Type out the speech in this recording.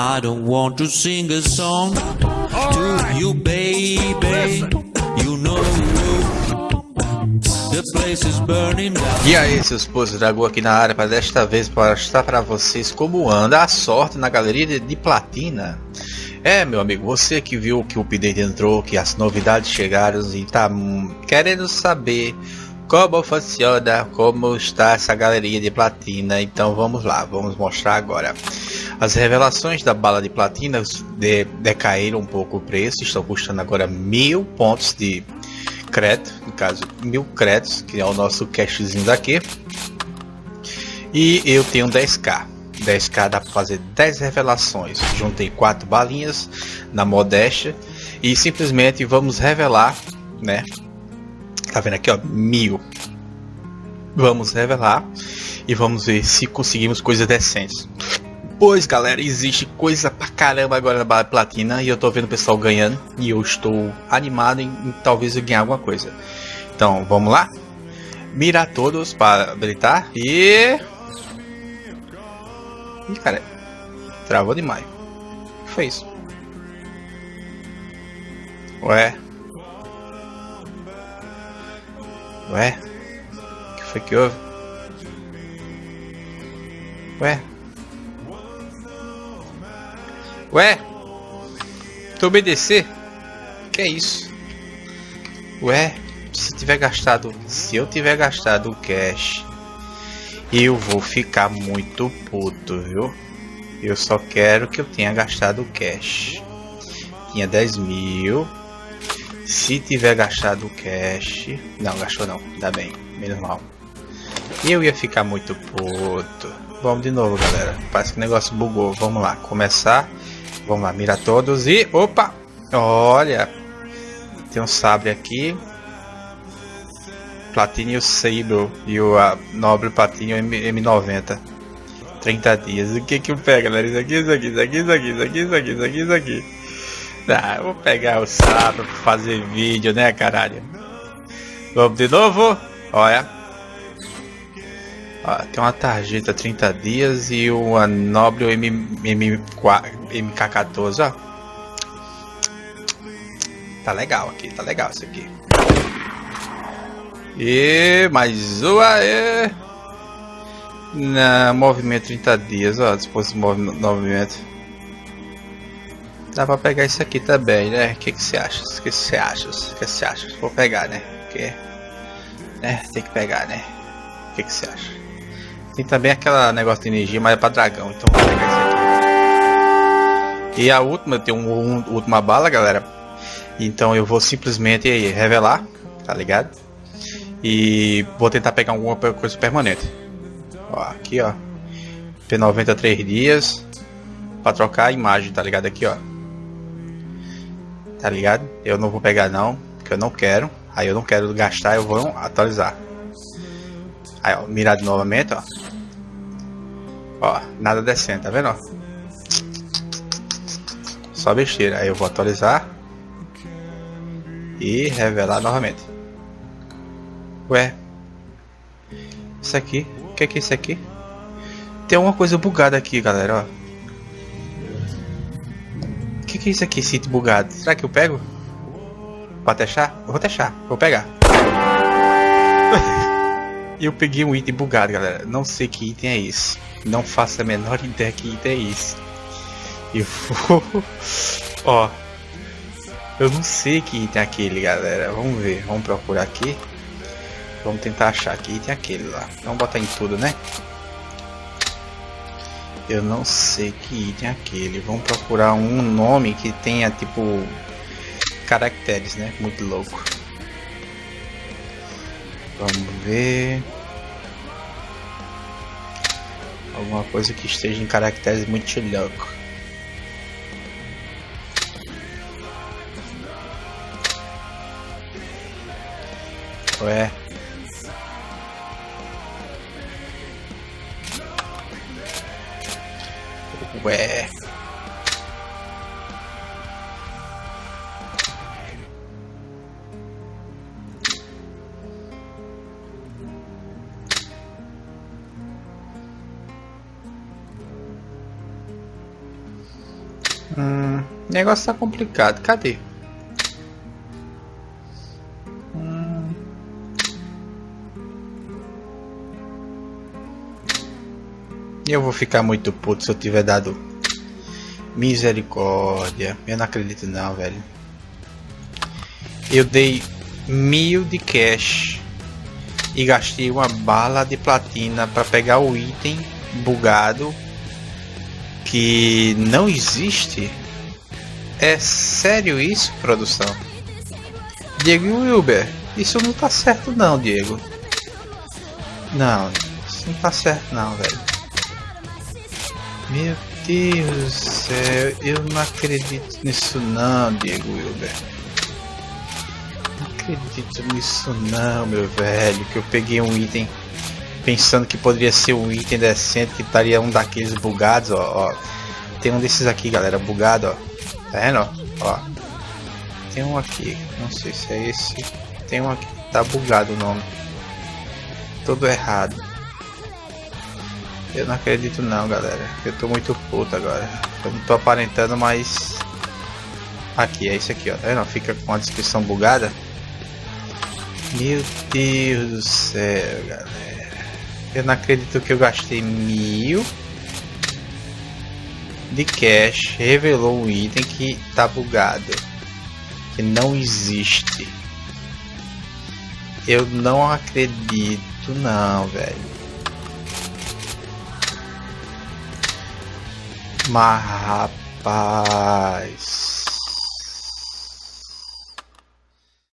I don't want to sing a song to you, baby. You know the place is burning down. E aí, seus poços Dragão aqui na área para desta vez para mostrar para vocês como anda a sorte na galeria de, de platina. É, meu amigo, você que viu que o update entrou, que as novidades chegaram e tá hum, querendo saber como funciona, como está essa galeria de platina, então vamos lá, vamos mostrar agora. As revelações da bala de platina de, decaíram um pouco o preço, estão custando agora mil pontos de crédito, no caso mil créditos, que é o nosso cashzinho daqui. E eu tenho 10k. 10k dá para fazer 10 revelações. Juntei 4 balinhas na modéstia e simplesmente vamos revelar, né? Tá vendo aqui, ó, mil. Vamos revelar e vamos ver se conseguimos coisas decentes. Pois galera, existe coisa pra caramba agora na Bala Platina e eu tô vendo o pessoal ganhando e eu estou animado em, em talvez eu ganhar alguma coisa. Então vamos lá? Mirar todos para habilitar e. Ih, cara, travou demais. O que foi isso? Ué? Ué? O que foi que houve? Ué? Ué? Tu obedecer? Que é isso? Ué? Se tiver gastado, se eu tiver gastado o cash, eu vou ficar muito puto, viu? Eu só quero que eu tenha gastado o cash. Tinha 10 mil. Se tiver gastado o cash, não gastou não, dá bem, menos mal. Eu ia ficar muito puto. Vamos de novo, galera. Parece que o negócio bugou. Vamos lá, começar. Vamos lá, mira todos e... Opa! Olha! Tem um sabre aqui. Platinho Sabre e o a, Nobre Platinho M, M90. 30 dias. O que que eu pego, galera? Isso aqui, isso aqui, isso aqui, isso aqui, isso aqui, isso aqui, isso aqui, isso aqui. Ah, eu vou pegar o sabre pra fazer vídeo, né, caralho? Vamos de novo? Olha. Ó, tem uma tarjeta 30 dias e uma Nobre M, M, MK14, ó. Tá legal aqui, tá legal isso aqui. E mais uma e na movimento 30 dias, ó, dispositivo de movimento. Dá pra pegar isso aqui também, né? O que que você acha? O que você acha? O que você acha? Vou pegar, né? Porque, né? Tem que pegar, né? O que que você acha? Tem também aquela negócio de energia, mas é pra dragão, então vou pegar isso aqui. E a última, tenho uma um, última bala, galera. Então eu vou simplesmente revelar, tá ligado? E vou tentar pegar alguma coisa permanente. Ó, aqui ó. P90 3 dias. Pra trocar a imagem, tá ligado? Aqui ó. Tá ligado? Eu não vou pegar não, porque eu não quero. Aí eu não quero gastar, eu vou atualizar. Aí ó, mirado novamente ó. Ó, nada decente, tá vendo? Só besteira. Aí eu vou atualizar. E revelar novamente. Ué. Isso aqui. O que é que é isso aqui? Tem uma coisa bugada aqui, galera, ó. O que, que é isso aqui, sítio bugado? Será que eu pego? Pode deixar? Eu vou deixar. Vou pegar. eu peguei um item bugado, galera. Não sei que item é esse. Não faço a menor ideia que item é esse. Eu vou... ó. Eu não sei que item é aquele, galera. Vamos ver. Vamos procurar aqui. Vamos tentar achar que item é aquele lá. Vamos botar em tudo, né? Eu não sei que item é aquele. Vamos procurar um nome que tenha, tipo... Caracteres, né? Muito louco. Vamos ver... Alguma coisa que esteja em caracteres muito louco. Ué. Ué. Hum, negócio tá complicado. Cadê? Hum. Eu vou ficar muito puto se eu tiver dado misericórdia. Eu não acredito não, velho. Eu dei mil de cash e gastei uma bala de platina para pegar o item bugado que não existe? É sério isso, produção? Diego Wilber, isso não tá certo não, Diego. Não, isso não tá certo não, velho. Meu Deus do céu, eu não acredito nisso não, Diego Wilber. Não acredito nisso não, meu velho, que eu peguei um item pensando que poderia ser um item decente, que estaria um daqueles bugados, ó, ó. Tem um desses aqui, galera, bugado, ó. Tá vendo, ó? Tem um aqui, não sei se é esse. Tem um aqui, tá bugado o nome. Todo errado. Eu não acredito não, galera. Eu tô muito puto agora. Eu não tô aparentando, mas... Aqui, é isso aqui, ó. Tá vendo? Fica com a descrição bugada. Meu Deus do céu, galera. Eu não acredito que eu gastei mil de cash. Revelou um item que tá bugado. Que não existe. Eu não acredito não, velho. Mas rapaz.